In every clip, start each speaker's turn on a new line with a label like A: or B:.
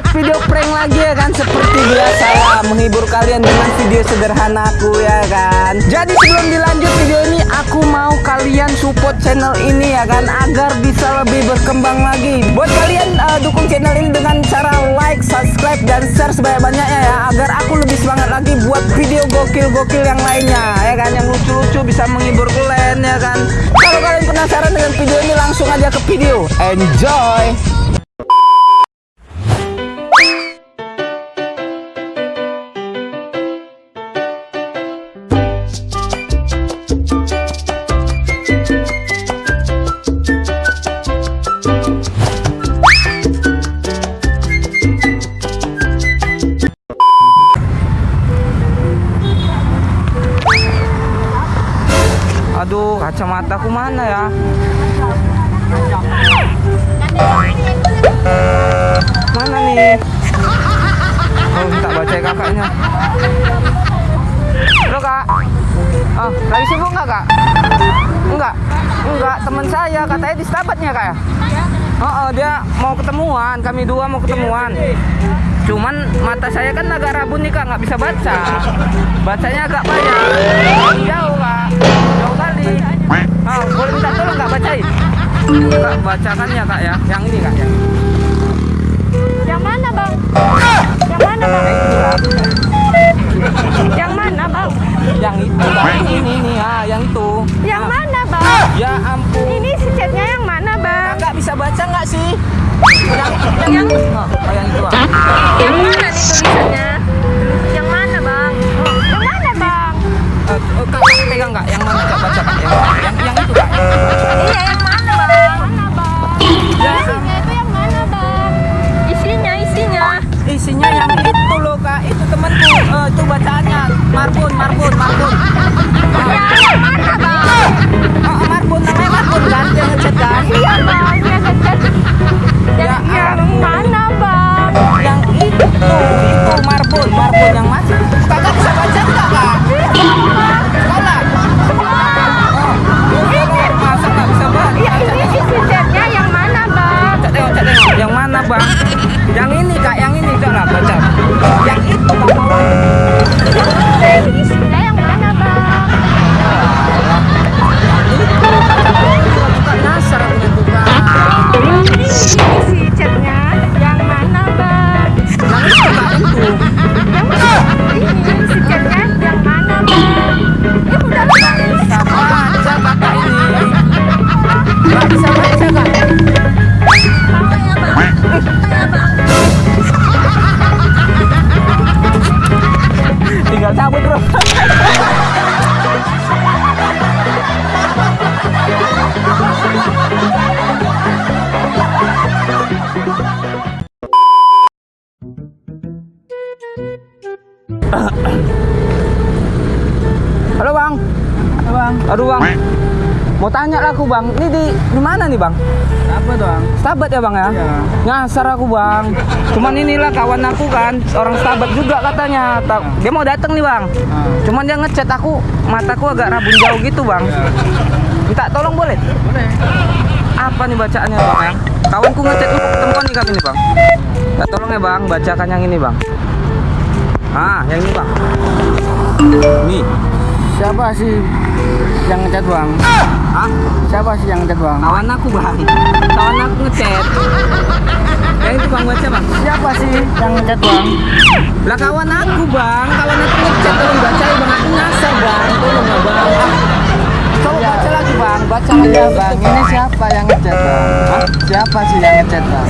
A: buat video prank lagi ya kan? Seperti biasa lah menghibur kalian dengan video sederhana aku ya kan? Jadi sebelum dilanjut video ini aku mau kalian support channel ini ya kan? Agar bisa lebih berkembang lagi. Buat kalian uh, dukung channel ini dengan cara like, subscribe, dan share sebanyak-banyaknya ya. Agar aku lebih semangat lagi buat video gokil-gokil yang lainnya ya kan? Yang lucu-lucu bisa menghibur kalian ya kan? Kalau kalian penasaran dengan video ini langsung aja ke video. Enjoy kacamataku mana ya? Mana nih? Oh, minta baca kakaknya. Halo kak. Oh, lagi sibuk nggak kak? Enggak, enggak. Teman saya katanya di Stabatnya kak ya? Oh, oh, dia mau ketemuan. Kami dua mau ketemuan. Cuman mata saya kan agak rabun nih kak, nggak bisa baca. Bacanya agak banyak. Jauh kak. Oh, boleh minta tolong nggak bacain? Kak, bacakan ya kak ya, yang ini kak ya.
B: Yang mana bang? Yang mana bang?
A: Yang kak.
B: Yang mana bang?
A: Yang itu kak, ini ini, ini ah, yang itu.
B: Yang
A: Ah,
B: mana bang?
A: Ya ampun.
B: Ini si chatnya yang mana bang?
A: Kakak bisa baca nggak sih? Yang,
B: Yang
A: oh, oh, yang itu ah.
B: yang mana nih tulisannya? Yang mana bang? Oh, yang mana bang?
A: Oh, kakak pegang nggak? Yang mana kak baca kak? Yang,
B: Iya yang mana bang? Mana bang?
A: Ya.
B: Isinya itu yang mana bang? Isinya isinya.
A: Isinya yang itu loh kak. Itu temanku. Itu bacaannya. Marbun, Marbun, Marbun.
B: Ya yang mana bang?
A: Oh, Marbun namanya Marbun kan? Dia ngechat kan?
B: Iya bang, dia ngechat.
A: Ya
B: Yang, yang
A: ampun.
B: mana bang?
A: Yang itu, itu Marbun, Marbun yang masih. Halo bang. Halo bang. Aduh bang. Mau tanya lah aku bang. Ini di di mana nih bang?
C: Apa doang?
A: Stabat ya bang ya?
C: Iya.
A: Nyasar aku bang. Cuman inilah kawan aku kan, orang Stabat juga katanya. Ta- Dia mau datang nih bang.
C: Ah,
A: Cuman dia ngechat aku, mataku agak rabun jauh gitu bang.
C: iya.
A: Minta tolong boleh?
C: Boleh.
A: Apa nih bacaannya bang ya? Kawanku ngechat lu ketemuan nih kami nih bang. Minta tolong ya bang, bacakan yang ini bang. Ah, yang ini bang. Nih.
C: Siapa sih yang ngechat bang?
A: Ah,
C: Siapa sih yang ngechat bang?
A: kawan aku bang. Kawan aku ngechat. Yang itu bang baca bang.
C: Siapa sih yang ngechat bang?
A: Lah kawan aku bang, kawan aku ngechat tolong bacain bang. Aku nyasar bang, tolong ya bang. Coba
C: Ya.
A: baca lagi bang, baca lagi
C: Iya bang, ini siapa yang ngechat bang?
A: Hah?
C: Siapa sih yang ngechat bang?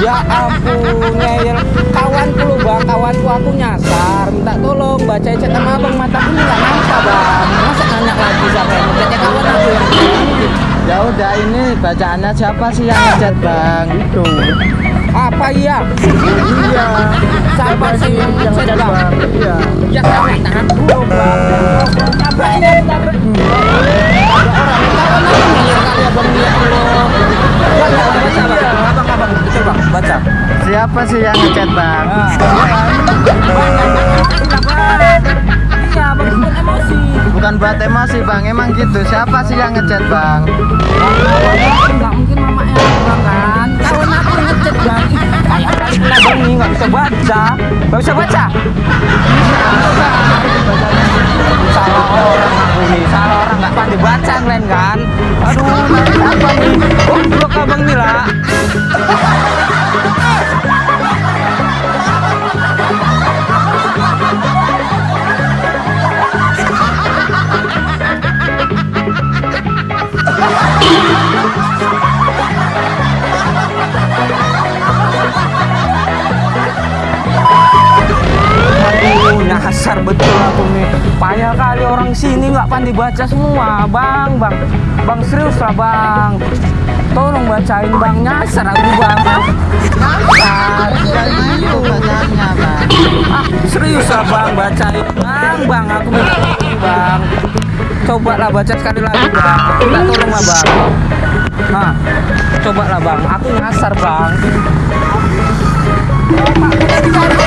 A: Ya ampun, ngeyel kawanku lu bang, kawanku aku nyasar, minta tolong baca chat sama abang mataku ini nggak nampak bang. Masa nanya lagi siapa yang ngechatnya kawan aku yang
C: Ya udah ini bacaannya siapa sih yang ngechat bang? Itu.
A: apa iya?
C: Iya.
A: Siapa sih yang ngechat bang?
C: Iya.
A: Ya kawan tahan dulu bang. Aku tabrak. Ada orang kawan aku ngeyel kali abang dia baca bang, abang abang baca.
C: Siapa sih yang ngechat bang?
A: Ah. Iya, bukan emosi.
C: Bukan buat emosi bang, emang gitu. Siapa sih yang ngechat bang?
A: Mungkin mamanya kan? Aku ngechat bisa nggak bisa baca salah orang aku nih salah orang nggak pandai baca kalian kan aduh nanti apa nih oh blok abang nih lah Nyasar betul aku nih. Payah kali orang sini nggak pandai baca semua, bang, bang, bang serius lah bang. Tolong bacain bang, nyasar aku bang. Ah, serius lah bang, bacain bang, bang. Aku minta bang. Coba lah baca sekali lagi bang. Minta tolong lah bang. Nah, coba lah bang. Aku nyasar bang.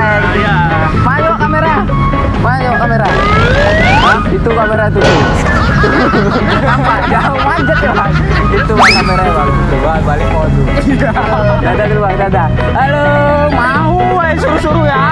C: Iya.
A: Mayo kamera. Mayo kamera. Hah? Itu kamera tuh. Nampak jauh manjat ya bang. Itu kamera bang. Coba balik foto. Dadah dulu bang, dadah. Halo, mau eh suruh-suruh ya.